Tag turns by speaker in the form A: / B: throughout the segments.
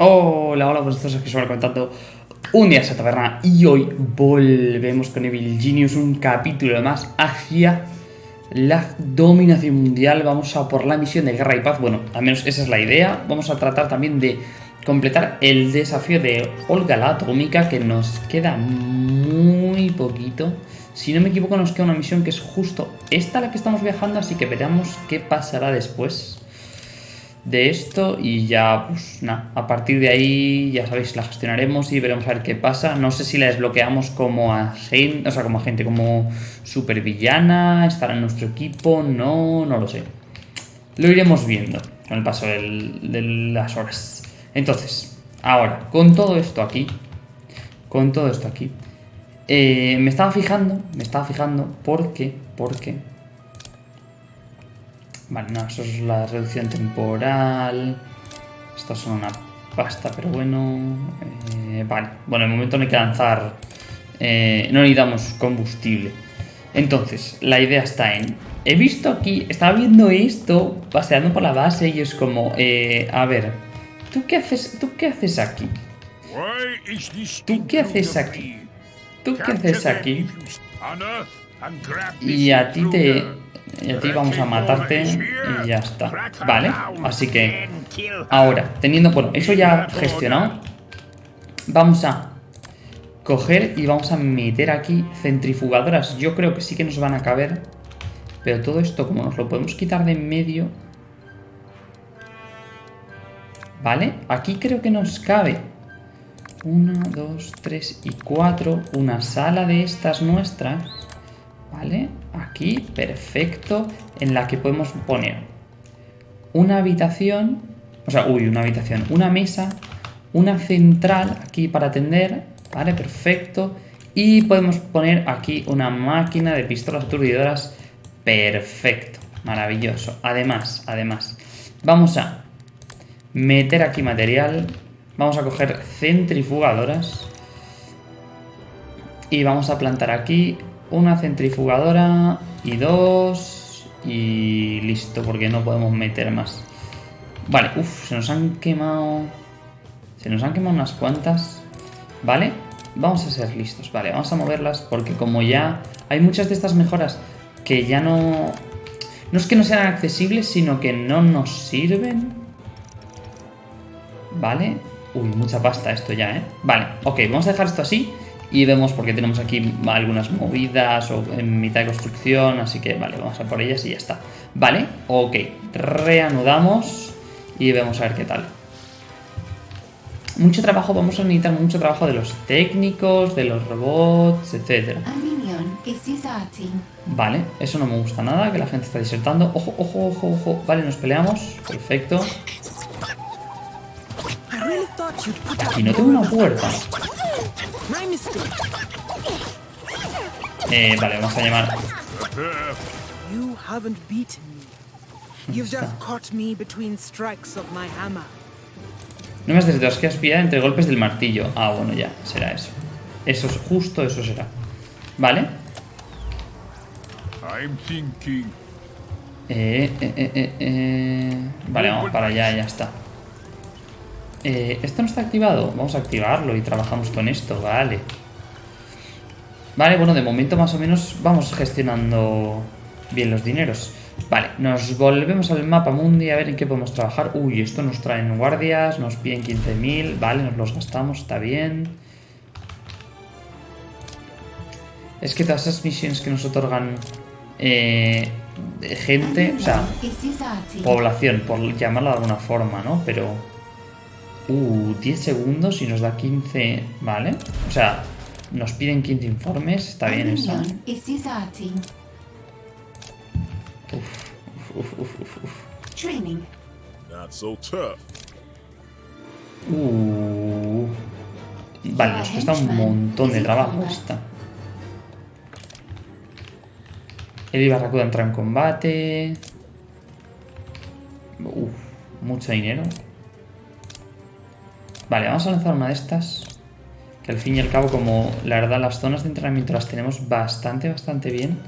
A: Hola, hola, pues aquí suelo contando un día esa taberna y hoy volvemos con Evil Genius, un capítulo más hacia la dominación mundial. Vamos a por la misión de guerra y paz, bueno, al menos esa es la idea. Vamos a tratar también de completar el desafío de Olga la Atómica, que nos queda muy poquito. Si no me equivoco nos queda una misión que es justo esta la que estamos viajando, así que veremos qué pasará después de esto y ya, pues nada, a partir de ahí ya sabéis, la gestionaremos y veremos a ver qué pasa. No sé si la desbloqueamos como agente, o sea, como agente, como supervillana, estará en nuestro equipo, no, no lo sé. Lo iremos viendo con el paso de las horas. Entonces, ahora, con todo esto aquí, con todo esto aquí, eh, me estaba fijando, me estaba fijando porque, porque Vale, no, eso es la reducción temporal. Estas son una pasta, pero bueno. Eh, vale, bueno, en el momento no hay que lanzar. Eh, no necesitamos combustible. Entonces, la idea está en. He visto aquí, estaba viendo esto paseando por la base y es como, eh, a ver, ¿tú qué haces, tú qué haces aquí? ¿Tú qué haces aquí? ¿Tú qué haces aquí? Y a ti te, y a ti vamos a matarte y ya está. Vale, así que ahora, teniendo, bueno, eso ya gestionado, vamos a coger y vamos a meter aquí centrifugadoras. Yo creo que sí que nos van a caber, pero todo esto como nos lo podemos quitar de en medio... Vale, aquí creo que nos cabe una, dos, tres y cuatro. Una sala de estas nuestras. ¿Vale? Aquí, perfecto, en la que podemos poner una habitación, o sea, uy, una habitación, una mesa, una central aquí para atender, ¿vale? Perfecto. Y podemos poner aquí una máquina de pistolas aturdidoras, perfecto, maravilloso. Además, además, vamos a meter aquí material, vamos a coger centrifugadoras y vamos a plantar aquí una centrifugadora y dos y listo, porque no podemos meter más. Vale, uff, se nos han quemado... Se nos han quemado unas cuantas. Vale, vamos a ser listos. Vale, vamos a moverlas porque como ya hay muchas de estas mejoras que ya no... No es que no sean accesibles, sino que no nos sirven. Vale. Uy, mucha pasta esto ya, ¿eh? Vale, ok, vamos a dejar esto así y vemos porque tenemos aquí algunas movidas o en mitad de construcción, así que vale, vamos a por ellas y ya está. Vale, ok, reanudamos y vemos a ver qué tal. Mucho trabajo, vamos a necesitar mucho trabajo de los técnicos, de los robots, etc. Vale, eso no me gusta nada, que la gente está disertando. Ojo, ojo, ojo, ojo. Vale, nos peleamos. Perfecto. Aquí no tengo una puerta. Eh, vale, vamos a llamar. No me has desde que aspira entre golpes del martillo. Ah, bueno, ya, será eso. Eso es justo, eso será. Vale. Eh, eh, eh, eh, eh. Vale, vamos para allá, ya está. Eh, ¿Esto no está activado? Vamos a activarlo y trabajamos con esto, vale. Vale, bueno, de momento más o menos vamos gestionando bien los dineros. Vale, nos volvemos al mapa mundi a ver en qué podemos trabajar. Uy, esto nos traen guardias, nos piden 15.000, vale, nos los gastamos, está bien. Es que todas esas misiones que nos otorgan eh, gente, o sea, población, por llamarlo de alguna forma, ¿no? Pero... Uh, 10 segundos y nos da 15... Vale. O sea, nos piden 15 informes. Está bien eso. Uf, uf, uf, uf, Training. Uh. Vale, nos cuesta un montón de trabajo esta. El Barracuda entra en combate. Uf, mucho dinero. Vale, vamos a lanzar una de estas. Que al fin y al cabo, como la verdad las zonas de entrenamiento las tenemos bastante, bastante bien.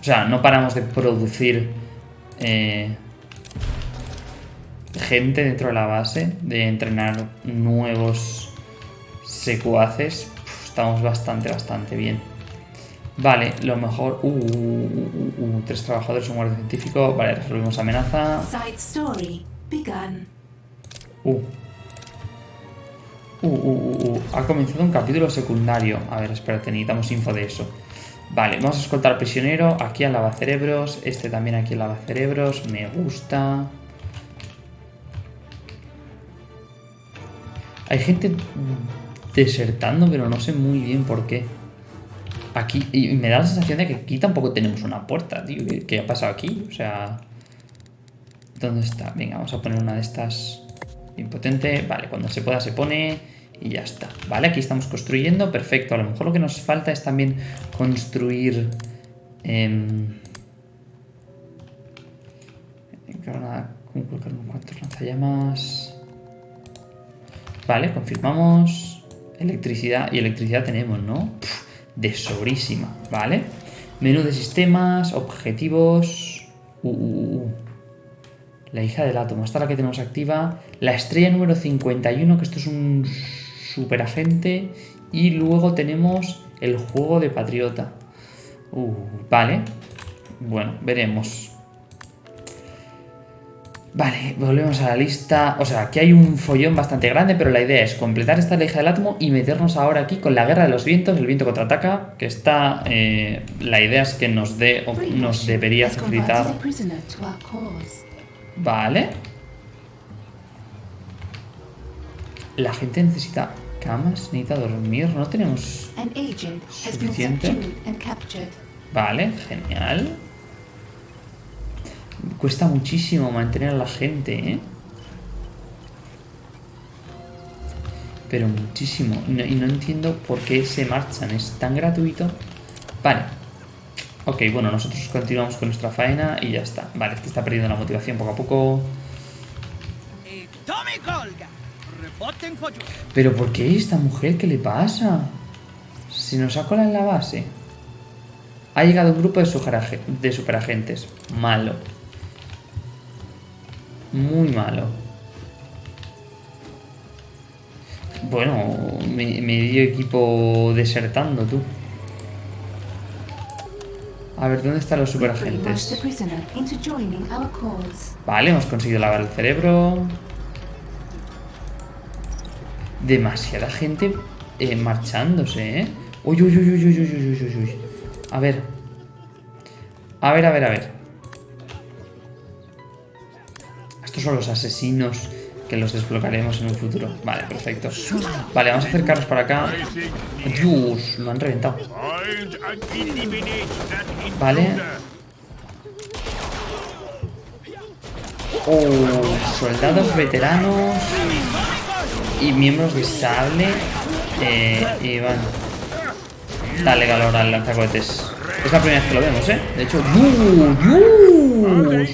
A: O sea, no paramos de producir... Eh, gente dentro de la base, de entrenar nuevos secuaces, estamos bastante, bastante bien. Vale, lo mejor... Uh, uh, uh, tres trabajadores, un guardia científico. Vale, resolvimos amenaza. Uh. Uh, uh, uh, Ha comenzado un capítulo secundario. A ver, espérate, necesitamos info de eso. Vale, vamos a escoltar al prisionero. Aquí al lavacerebros. Este también aquí al lavacerebros. Me gusta. Hay gente desertando, pero no sé muy bien por qué. Aquí, y me da la sensación de que aquí tampoco tenemos una puerta, tío. ¿Qué, ha pasado aquí? O sea... ¿Dónde está? Venga, vamos a poner una de estas impotente. Vale, cuando se pueda se pone y ya está. Vale, aquí estamos construyendo. Perfecto. A lo mejor lo que nos falta es también construir... Eh, ¿Cuántos lanzallamas? Vale, confirmamos. Electricidad. Y electricidad tenemos, ¿no? de sobrísima, ¿vale? Menú de sistemas, objetivos... Uh, uh, uh, la hija del átomo, esta es la que tenemos activa. La estrella número 51, que esto es un super agente. Y luego tenemos el juego de patriota. Uh, vale. Bueno, veremos. Vale, volvemos a la lista. O sea, aquí hay un follón bastante grande, pero la idea es completar esta leja del átomo y meternos ahora aquí con la guerra de los vientos, el viento contraataca, que está... Eh, la idea es que nos dé, o nos debería facilitar... Vale. La gente necesita camas, necesita dormir, no tenemos suficiente. Vale, genial. Cuesta muchísimo mantener a la gente, ¿eh? Pero muchísimo. y no entiendo por qué se marchan. Es tan gratuito. Vale. Ok, bueno, nosotros continuamos con nuestra faena y ya está. Vale, este está perdiendo la motivación poco a poco. Pero ¿por qué esta mujer? ¿Qué le pasa? Si nos ha colado en la base. Ha llegado un grupo de, de superagentes. Malo. Muy malo. Bueno, medio equipo desertando, tú. A ver, ¿dónde están los superagentes? Vale, hemos conseguido lavar el cerebro. Demasiada gente eh, marchándose, ¿eh? Uy, uy, uy, uy, uy, uy, uy, uy. A ver. A ver, a ver, a ver. son los asesinos que los desbloquearemos en un futuro. Vale, perfecto. Vale, vamos a acercarnos para acá. Dios, lo han reventado. Vale. Oh, soldados veteranos y miembros de sable. Eh, y van. Dale calor al lanzacohetes. Es la primera vez que lo vemos, ¿eh? De hecho, ¡Dios!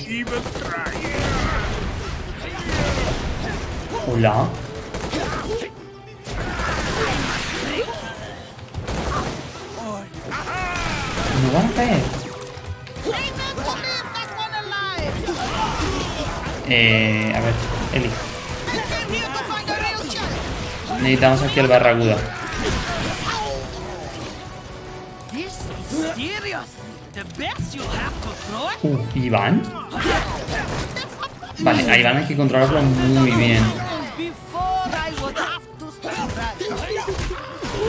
A: Hola. No van a caer. Eh, a ver, Eli. Necesitamos aquí el barraguda. Uh, ¿Iván? Vale, a Iván hay que controlarlo muy bien.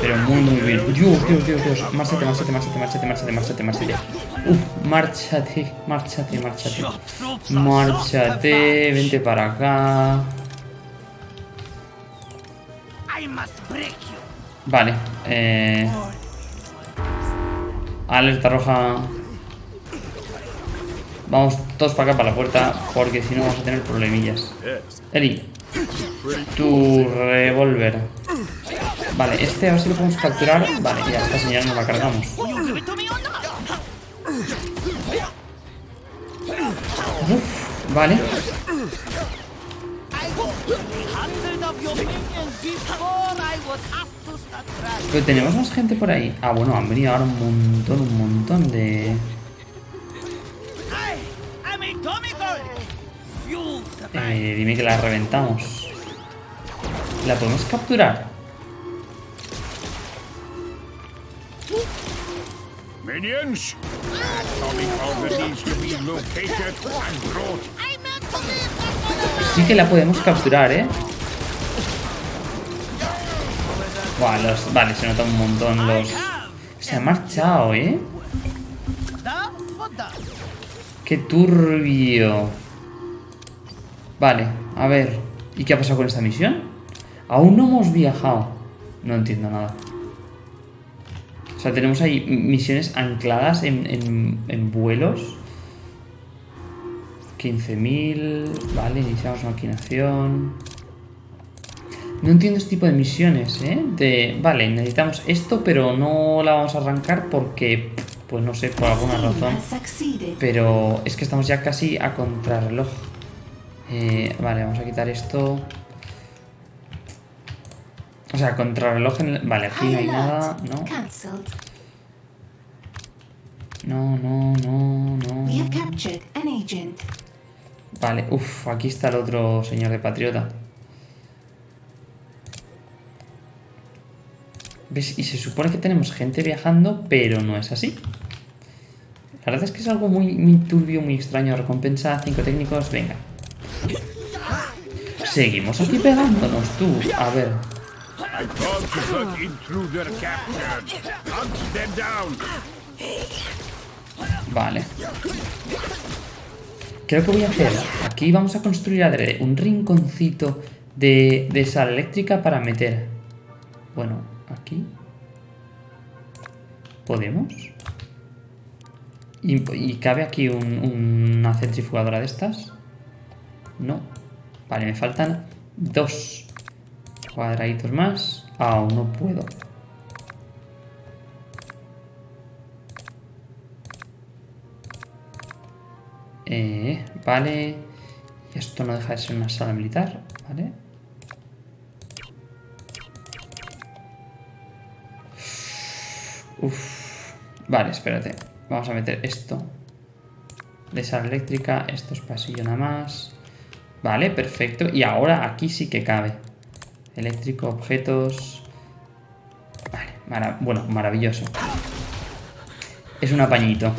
A: Pero muy, muy bien. Dios, Dios, Dios, Dios. Márchate, márchate, márchate, márchate, márchate, márchate, márchate. Uf, márchate, márchate, márchate. Márchate, vente para acá. Vale, eh... Alerta roja. Vamos todos para acá, para la puerta, porque si no vamos a tener problemillas. Eli, tu revólver. Vale, este a ver si lo podemos capturar. Vale, ya esta señal nos la cargamos. Uf, vale. Pero tenemos más gente por ahí. Ah, bueno, han venido ahora un montón, un montón de... Dime que la reventamos. ¿La podemos capturar? Sí que la podemos capturar, ¿eh? Buah, los... Vale, se nota un montón los... Se ha marchado, ¿eh? ¡Qué turbio! Vale, a ver. ¿Y qué ha pasado con esta misión? Aún no hemos viajado. No entiendo nada. Sea, tenemos ahí misiones ancladas en, en, en vuelos. 15.000... Vale, iniciamos maquinación... No entiendo este tipo de misiones, ¿eh? De, vale, necesitamos esto, pero no la vamos a arrancar porque, pues no sé, por alguna razón. Pero es que estamos ya casi a contrarreloj. Eh, vale, vamos a quitar esto. O sea, contrarreloj en el... Vale, aquí no hay nada, ¿no? No, no, no, no. Vale, uff, aquí está el otro señor de Patriota. ¿Ves? Y se supone que tenemos gente viajando, pero no es así. La verdad es que es algo muy, muy turbio, muy extraño. Recompensa 5 técnicos, venga. Seguimos aquí pegándonos, tú. A ver. Vale. Creo que voy a hacer... Aquí vamos a construir adrede un rinconcito de, de sal eléctrica para meter... Bueno, aquí... ¿Podemos? ¿Y, cabe aquí una centrifugadora de estas? No. Vale, me faltan dos cuadraditos más. Aún no puedo. Eh, vale. Esto no deja de ser una sala militar, ¿vale? Uf. Vale, espérate. Vamos a meter esto. De sala eléctrica. Esto es pasillo nada más. Vale, perfecto. Y ahora aquí sí que cabe. Eléctrico, objetos... Vale, bueno, maravilloso. Es un apañito.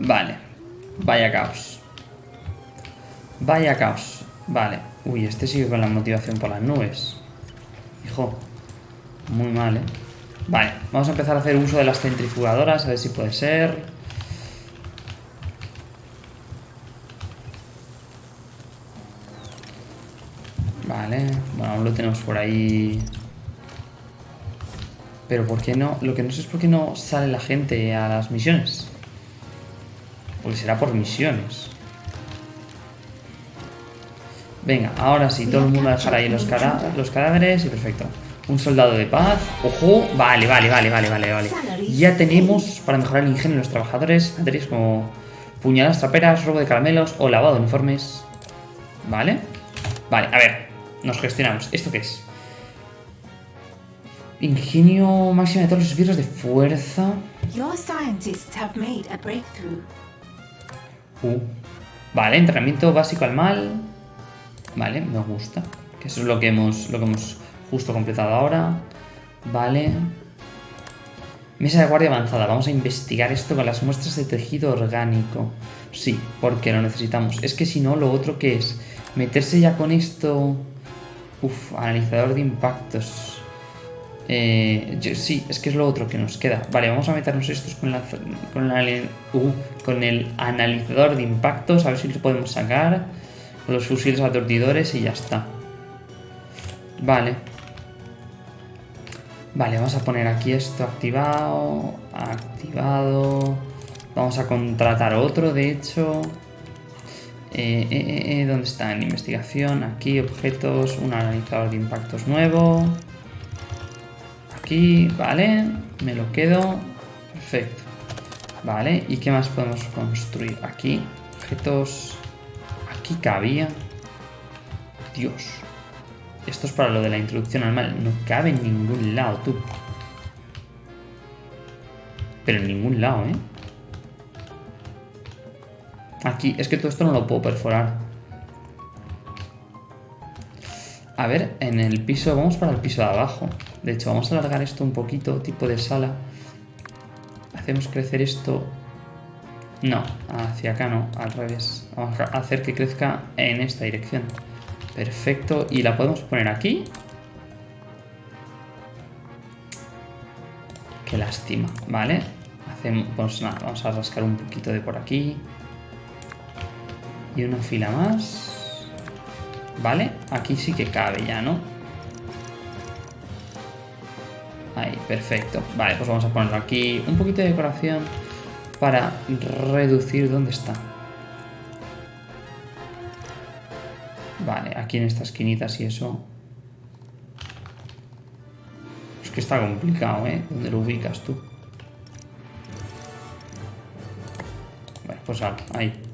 A: vale. Vaya caos. Vaya caos. Vale. Uy, este sigue con la motivación por las nubes. Hijo. Muy mal, ¿eh? Vale, vamos a empezar a hacer uso de las centrifugadoras, a ver si puede ser. Vale, bueno, aún lo tenemos por ahí. Pero ¿por qué no? Lo que no sé es por qué no sale la gente a las misiones. Porque será por misiones. Venga, ahora sí, todo el mundo a dejar ahí los, los cadáveres y perfecto. Un soldado de paz. ¡Ojo! Vale, vale, vale, vale, vale, vale. Ya tenemos para mejorar el ingenio de los trabajadores materias como puñaladas traperas, robo de caramelos o lavado de uniformes. Vale. Vale, a ver. Nos gestionamos. ¿Esto qué es? Ingenio máximo de todos los esbirros de fuerza. Uh. Vale, entrenamiento básico al mal. Vale, me gusta. Que eso es lo que hemos, lo que hemos justo completado ahora. Vale. Mesa de guardia avanzada. Vamos a investigar esto con las muestras de tejido orgánico. Sí, porque lo necesitamos. Es que si no, lo otro que es meterse ya con esto... Uf, analizador de impactos. Eh, sí, es que es lo otro que nos queda. Vale, vamos a meternos estos con, la, con, uh, con el analizador de impactos. A ver si lo podemos sacar. Los fusiles aturdidores y ya está. Vale. Vale, vamos a poner aquí esto activado. Activado. Vamos a contratar otro, de hecho. Eh, eh, eh, ¿Dónde está? En investigación. Aquí, objetos. Un analizador de impactos nuevo. Aquí, vale. Me lo quedo. Perfecto. Vale, ¿y qué más podemos construir? Aquí, objetos. Aquí cabía. Dios. Esto es para lo de la introducción al mal. No cabe en ningún lado, tú. Pero en ningún lado, ¿eh? Aquí, es que todo esto no lo puedo perforar. A ver, en el piso, vamos para el piso de abajo. De hecho, vamos a alargar esto un poquito, tipo de sala. Hacemos crecer esto... No, hacia acá no, al revés. Vamos a hacer que crezca en esta dirección. Perfecto, y la podemos poner aquí. Qué lástima, ¿vale? Hacemos, pues nada, vamos a rascar un poquito de por aquí. Y una fila más. ¿Vale? Aquí sí que cabe ya, ¿no? Ahí, perfecto. Vale, pues vamos a ponerlo aquí. Un poquito de decoración para reducir dónde está. Vale, aquí en estas esquinitas y eso. Es que está complicado, ¿eh? ¿Dónde lo ubicas tú? Bueno, pues ahí.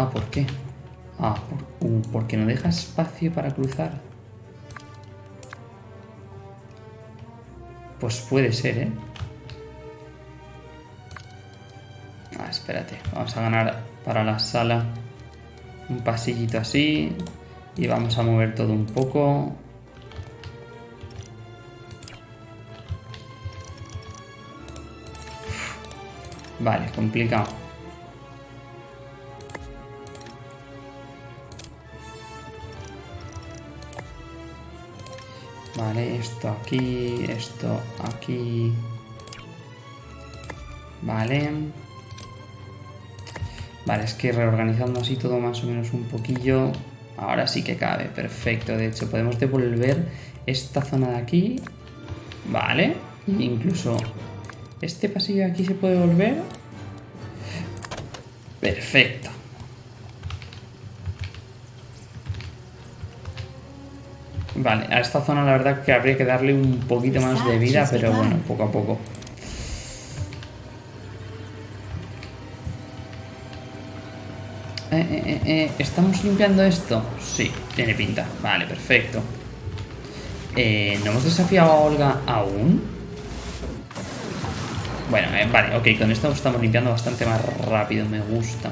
A: Ah, ¿por qué? Ah, uh, porque no deja espacio para cruzar. Pues puede ser, ¿eh? Ah, espérate. Vamos a ganar para la sala un pasillito así. Y vamos a mover todo un poco. Vale, complicado. Vale, esto aquí, esto aquí. Vale. Vale, es que reorganizando así todo más o menos un poquillo. Ahora sí que cabe, perfecto. De hecho, podemos devolver esta zona de aquí. Vale. incluso este pasillo de aquí se puede volver. Perfecto. Vale, a esta zona la verdad que habría que darle un poquito más de vida, pero bueno, poco a poco. Eh, eh, eh, ¿Estamos limpiando esto? Sí, tiene pinta. Vale, perfecto. ¿No hemos desafiado a Olga aún? Bueno, vale, ok, con esto estamos limpiando bastante más rápido, me gusta.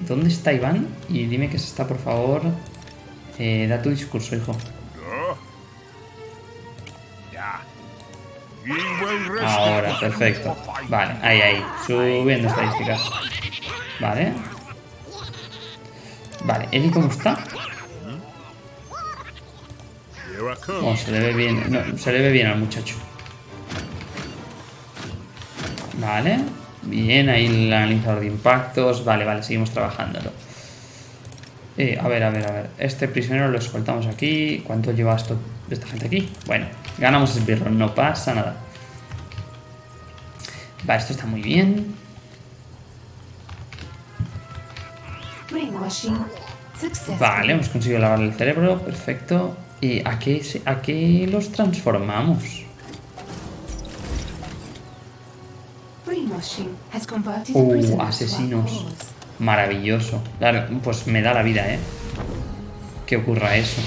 A: ¿Dónde está Iván? Y dime que se está, por favor. Eh, da tu discurso, hijo. Ahora, perfecto. Vale, ahí, ahí. Subiendo estadísticas. Vale. Vale, Eli, ¿cómo está? Oh, se le ve bien. se le ve bien al muchacho. Vale. Bien, ahí el analizador de impactos. Vale, vale, seguimos trabajándolo. Eh, a ver, a ver, a ver. Este prisionero lo escoltamos aquí. ¿Cuánto lleva esto de esta gente aquí? Bueno, ganamos el birro, no pasa nada. Vale, esto está muy bien. Vale, hemos conseguido lavar el cerebro, perfecto. ¿Y a qué, a qué los transformamos? Uh, asesinos. Maravilloso. Pues me da la vida, ¿eh? Que ocurra eso.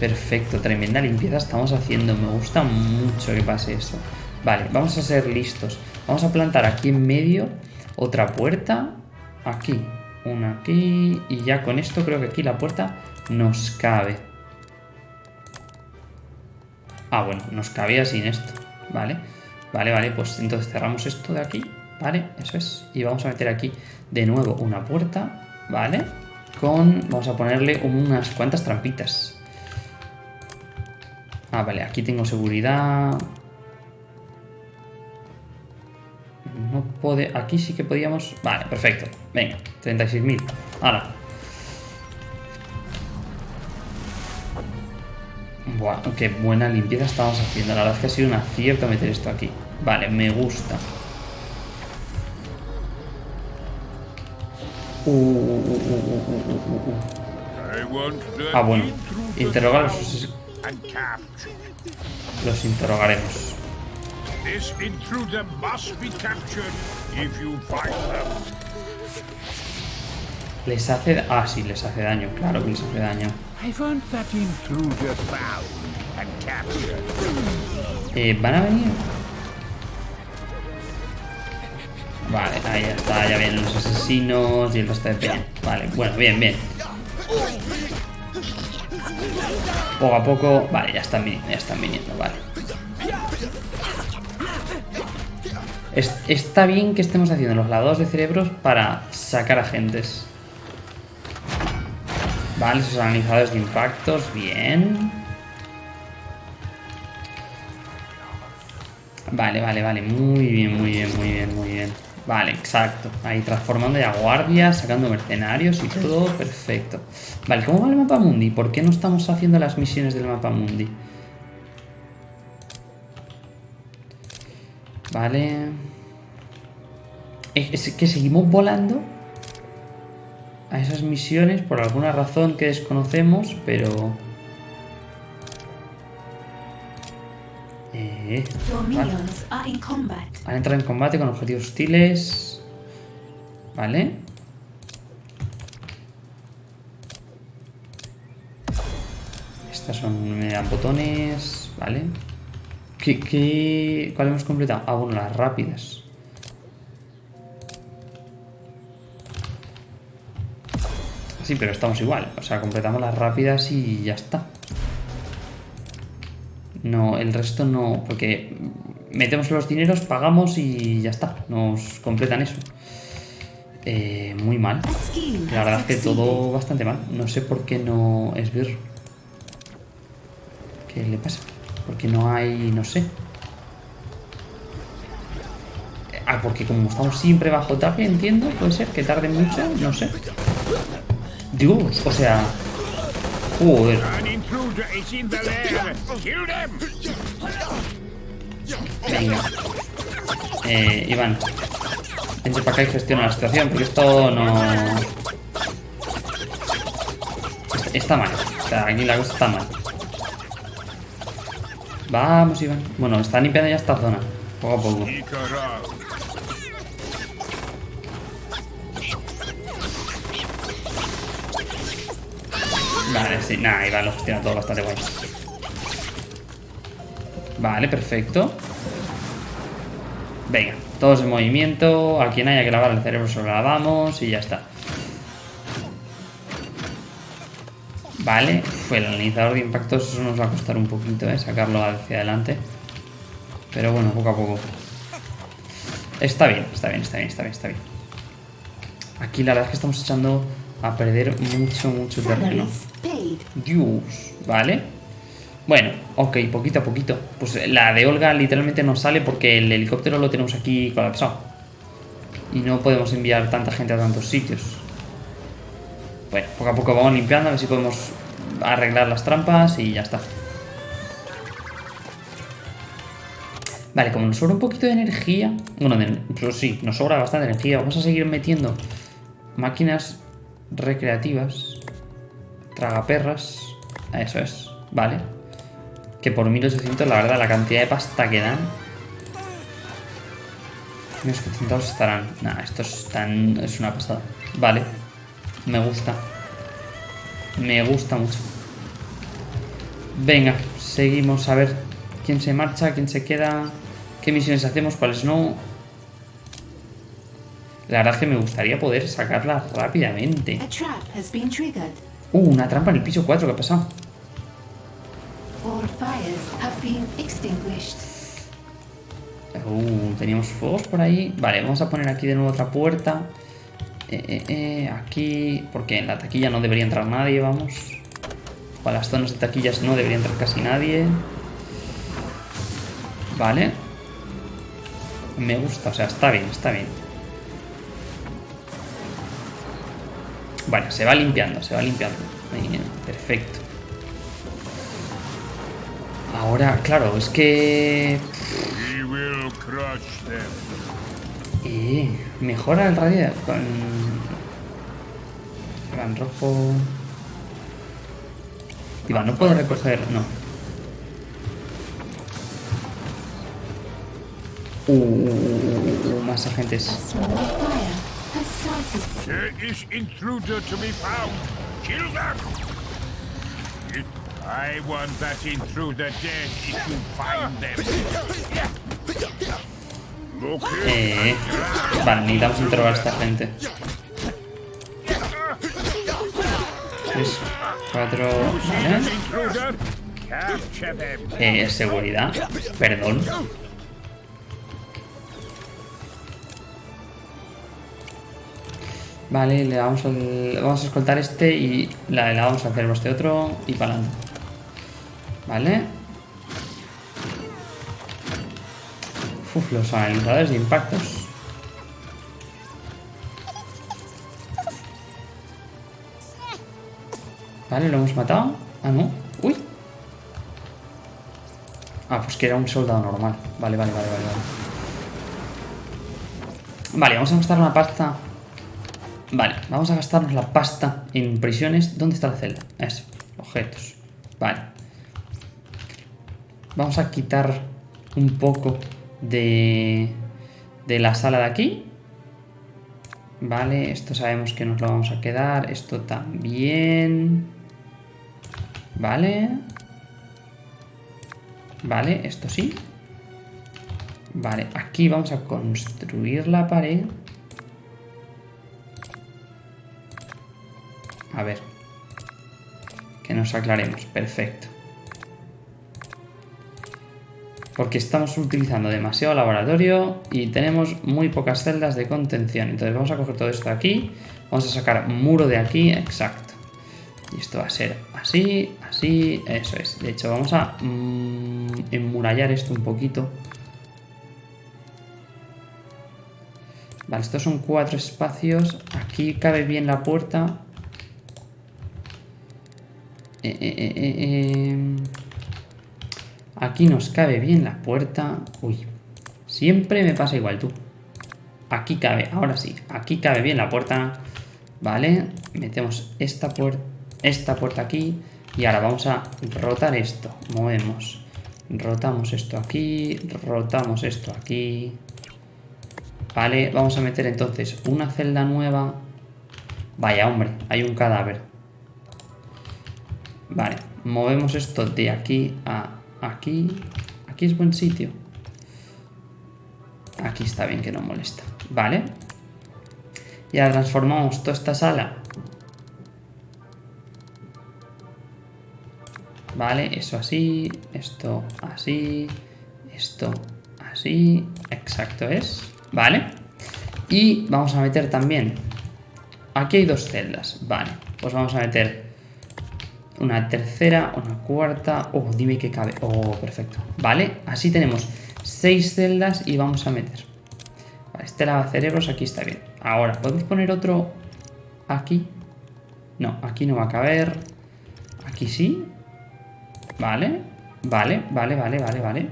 A: Perfecto, tremenda limpieza estamos haciendo. Me gusta mucho que pase eso. Vale, vamos a ser listos. Vamos a plantar aquí en medio otra puerta. Aquí, una aquí. Y ya con esto creo que aquí la puerta nos cabe. Ah, bueno, nos cabía sin esto. Vale, vale, vale. Pues entonces cerramos esto de aquí. ¿Vale? Eso es. Y vamos a meter aquí de nuevo una puerta, ¿vale? Con... vamos a ponerle unas cuantas trampitas. Ah, vale, aquí tengo seguridad. No puede... Aquí sí que podíamos... Vale, perfecto. Venga, 36.000. Ahora. Buah, qué buena limpieza estamos haciendo. La verdad es que ha sido un acierto meter esto aquí. Vale, me gusta. Ah, bueno. Interrogarlos. Los interrogaremos. Les hace... Ah, sí, les hace daño. Claro que les hace daño. Eh, ¿Van a venir? Vale, ahí está, ya vienen los asesinos y el resto de peña. Vale, bueno, bien, bien. Poco a poco... Vale, ya están viniendo, ya están viniendo, vale. Es- está bien que estemos haciendo los lavados de cerebros para sacar agentes. Vale, esos analizadores de impactos, bien. Vale, vale, vale, muy bien, muy bien, muy bien, muy bien. Vale, exacto. Ahí transformando ya guardias, sacando mercenarios y todo, perfecto. Vale, ¿cómo va el mapa mundi? ¿Por qué no estamos haciendo las misiones del mapa mundi? Vale. Es que seguimos volando a esas misiones por alguna razón que desconocemos, pero... Eh, vale. Han entrado en combate con objetivos hostiles. Vale. Estas son. Me dan botones. Vale. ¿Qué, qué, ¿Cuál hemos completado? Ah, bueno, las rápidas. Sí, pero estamos igual. O sea, completamos las rápidas y ya está. No, el resto no. Porque metemos los dineros, pagamos y ya está. Nos completan eso. Eh, muy mal. La verdad es que todo bastante mal. No sé por qué no es Birr. ¿Qué le pasa? Porque no hay. no sé. Ah, porque como estamos siempre bajo target, entiendo, puede ser que tarde mucho, no sé. Dios, o sea. Joder.
B: An intruder is in the lair. Kill them.
A: Venga. Eh, Iván. Vente para acá y gestiona la situación, porque esto no... Está mal. O sea, aquí la cosa está mal. Vamos, Iván. Bueno, están limpiando ya esta zona. Poco a poco. Vale, sí. Nada, Iván lo gestiona todo bastante guay. Vale, perfecto. Venga, todos en movimiento. A quien haya que lavar el cerebro se lo lavamos y ya está. Vale, fue el analizador de impactos. Eso nos va a costar un poquito, ¿eh? Sacarlo hacia adelante. Pero bueno, poco a poco. Está bien, está bien, está bien, está bien, está bien. Aquí la verdad es que estamos echando a perder mucho, mucho terreno. Dios, ¿vale? Bueno, ok, poquito a poquito. Pues la de Olga literalmente no sale porque el helicóptero lo tenemos aquí colapsado. Y no podemos enviar tanta gente a tantos sitios. Bueno, poco a poco vamos limpiando, a ver si podemos arreglar las trampas y ya está. Vale, como nos sobra un poquito de energía... Bueno, de- sí, nos sobra bastante energía. Vamos a seguir metiendo máquinas recreativas. Tragaperras. Eso es, vale. Que por 1800, la verdad, la cantidad de pasta que dan. Unos 800 estarán. Nah, estos están. Es una pasada. Vale. Me gusta. Me gusta mucho. Venga, seguimos a ver quién se marcha, quién se queda, qué misiones hacemos, cuáles no. La verdad es que me gustaría poder sacarlas rápidamente.
C: Trap.
A: Uh, una trampa en el piso 4, ¿qué ha pasado? Uh, teníamos fuegos por ahí. Vale, vamos a poner aquí de nuevo otra puerta. Eh, eh, eh, aquí, porque en la taquilla no debería entrar nadie, vamos. O a las zonas de taquillas no debería entrar casi nadie. Vale. Me gusta, o sea, está bien, está bien. Bueno, se va limpiando, se va limpiando. Bien, perfecto. Ahora, claro, es que... Eh, mejora el radio con... Iván rojo... Iván, no puedo recoger... No. Uh, uh, uh, uh, más agentes.
C: A small fire has started.
B: There is intruder to be found. Kill them. It I want that intruder dead if you find them.
A: Eh, vale, necesitamos interrogar a esta gente. Tres, cuatro...
B: them.
A: Eh, seguridad. Perdón. Vale, le vamos, al- vamos a escoltar este y la, vamos a hacer este otro y para adelante. Vale. Uf, los analizadores de impactos. Vale, lo hemos matado. Ah, no. Uy. Ah, pues que era un soldado normal. Vale, vale, vale, vale, vale. Vale, vamos a gastar una pasta. Vale, vamos a gastarnos la pasta en prisiones. ¿Dónde está la celda? Eso, objetos. Vale. Vamos a quitar un poco de, de la sala de aquí. Vale, esto sabemos que nos lo vamos a quedar. Esto también. Vale. Vale, esto sí. Vale, aquí vamos a construir la pared. A ver. Que nos aclaremos. Perfecto. Porque estamos utilizando demasiado laboratorio y tenemos muy pocas celdas de contención. Entonces vamos a coger todo esto de aquí. Vamos a sacar muro de aquí. Exacto. Y esto va a ser así, así, eso es. De hecho, vamos a mm, enmurallar esto un poquito. Vale, estos son cuatro espacios. Aquí cabe bien la puerta. Eh, eh, eh. Aquí nos cabe bien la puerta. Uy, siempre me pasa igual tú. Aquí cabe, ahora sí, aquí cabe bien la puerta. Vale, metemos esta esta puerta aquí. Y ahora vamos a rotar esto. Movemos. Rotamos esto aquí. Rotamos esto aquí. Vale, vamos a meter entonces una celda nueva. Vaya, hombre, hay un cadáver. Vale, movemos esto de aquí a aquí. Aquí es buen sitio. Aquí está bien que no molesta. Vale. Y ahora transformamos toda esta sala. Vale, eso así, esto así, esto así, exacto es. Vale. Y vamos a meter también... Aquí hay dos celdas, vale. Pues vamos a meter una tercera, una cuarta... Oh, dime que cabe. Oh, perfecto. Vale, así tenemos seis celdas y vamos a meter... Vale, este lavacerebros aquí está bien. Ahora, ¿podemos poner otro aquí? No, aquí no va a caber. Aquí sí. Vale, vale, vale, vale, vale, vale.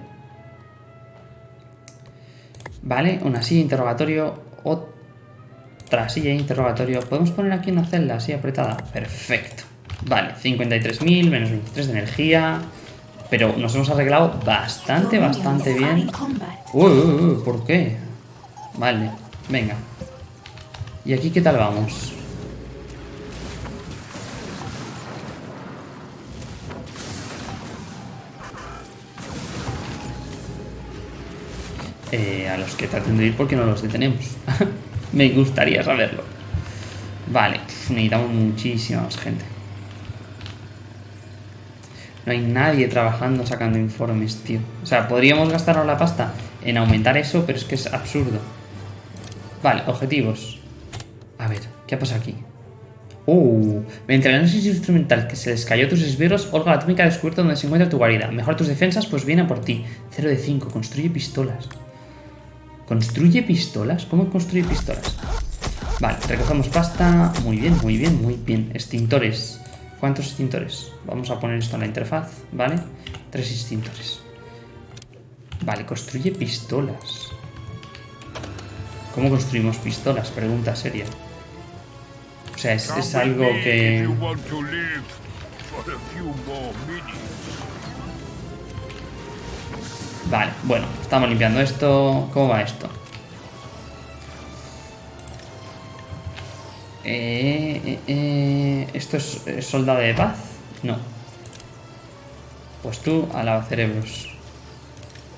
A: Vale, una silla interrogatorio, otra silla interrogatorio. ¿Podemos poner aquí una celda así apretada? Perfecto. Vale, 53.000, menos 23 de energía. Pero nos hemos arreglado bastante, bastante bien. Uy, uy, uy, ¿por qué? Vale, venga. ¿Y aquí qué tal vamos? Eh, a los que traten de ir porque no los detenemos. Me gustaría saberlo. Vale, necesitamos muchísima más gente. No hay nadie trabajando sacando informes, tío. O sea, podríamos gastarnos la pasta en aumentar eso, pero es que es absurdo. Vale, objetivos. A ver, ¿qué pasa aquí? Uh, mediante el análisis instrumental que se les cayó tus esbirros, Olga la atómica ha descubierto dónde se encuentra tu guarida. Mejora tus defensas, pues viene a por ti. 0 de 5, construye pistolas. ¿Construye pistolas? ¿Cómo construye pistolas? Vale, recogemos pasta. Muy bien, muy bien, muy bien. Extintores. ¿Cuántos extintores? Vamos a poner esto en la interfaz, ¿vale? Tres extintores. Vale, construye pistolas. ¿Cómo construimos pistolas? Pregunta seria. O sea, es, es algo que... Vale, bueno, estamos limpiando esto. ¿Cómo va esto? Eh, eh, eh, ¿Esto es soldado de paz? No. Pues tú a lavacerebros.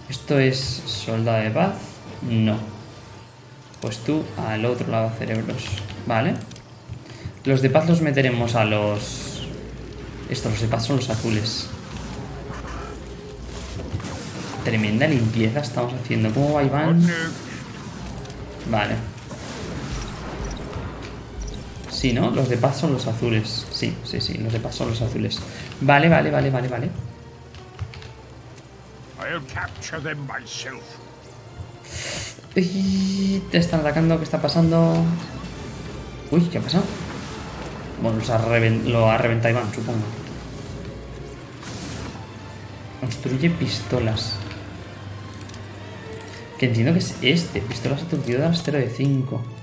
A: ¿Esto es soldado de paz? No. Pues tú al otro lavacerebros. Vale. Los de paz los meteremos a los... Estos, los de paz son los azules. Tremenda limpieza estamos haciendo. ¿Cómo va Iván? Vale. Sí, ¿no? Los de paz son los azules. Sí, sí, sí, los de paz son los azules. Vale, vale, vale, vale, vale.
B: I'll capture them myself.
A: Uy, te están atacando, ¿qué está pasando? Uy, ¿qué ha pasado? Bueno, los ha lo ha reventado Iván, supongo. Construye pistolas. Que entiendo que es este. Pistolas aturdidoras 0 de 5.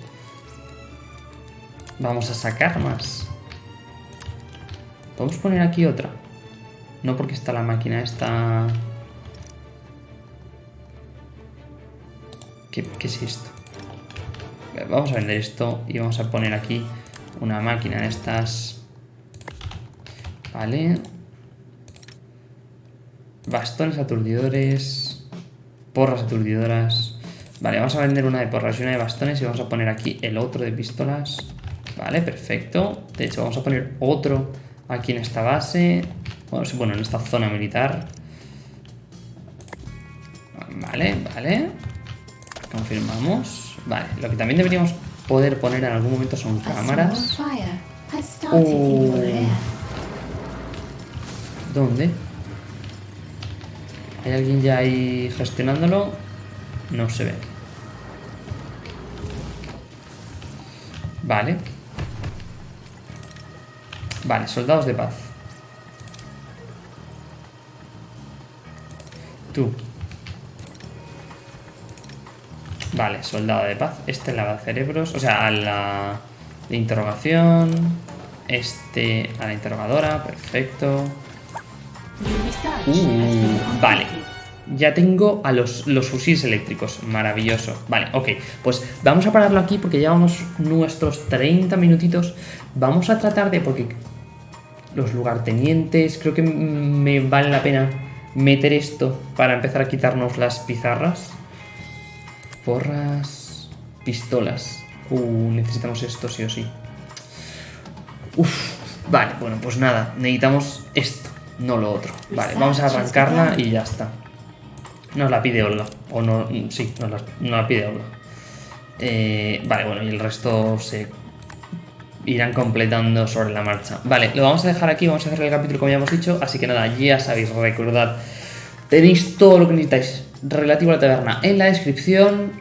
A: Vamos a sacar más. ¿Podemos poner aquí otra? No porque está la máquina esta... ¿Qué, qué es esto? Vamos a vender esto y vamos a poner aquí una máquina de estas. Vale. Bastones aturdidores. Porras aturdidoras. Vale, vamos a vender una de porras y una de bastones y vamos a poner aquí el otro de pistolas. Vale, perfecto. De hecho, vamos a poner otro aquí en esta base. Bueno, sí, bueno, en esta zona militar. Vale, vale. Confirmamos. Vale, lo que también deberíamos poder poner en algún momento son cámaras. Oh. ¿Dónde? ¿Hay alguien ya ahí gestionándolo? No se ve. Vale. Vale, soldados de paz. Tú. Vale, soldado de paz. Este lava cerebros. O sea, a la de interrogación. Este a la interrogadora. Perfecto. Uh, vale. Ya tengo a los, los fusiles eléctricos. Maravilloso. Vale, ok. Pues vamos a pararlo aquí porque llevamos nuestros 30 minutitos. Vamos a tratar de... Porque los lugartenientes... Creo que me vale la pena meter esto para empezar a quitarnos las pizarras. Porras... Pistolas. Uh, necesitamos esto sí o sí. Uf, vale, bueno, pues nada, necesitamos esto, no lo otro. Vale, vamos a arrancarla y ya está. Nos la pide Olga. O no, sí, nos la, nos la pide Olga. Eh, vale, bueno, y el resto se irán completando sobre la marcha. Vale, lo vamos a dejar aquí, vamos a hacer el capítulo como ya hemos dicho. Así que nada, ya sabéis, recordad, tenéis todo lo que necesitáis relativo a la taberna en la descripción.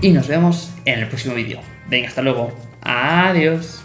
A: Y nos vemos en el próximo vídeo. Venga, hasta luego. Adiós.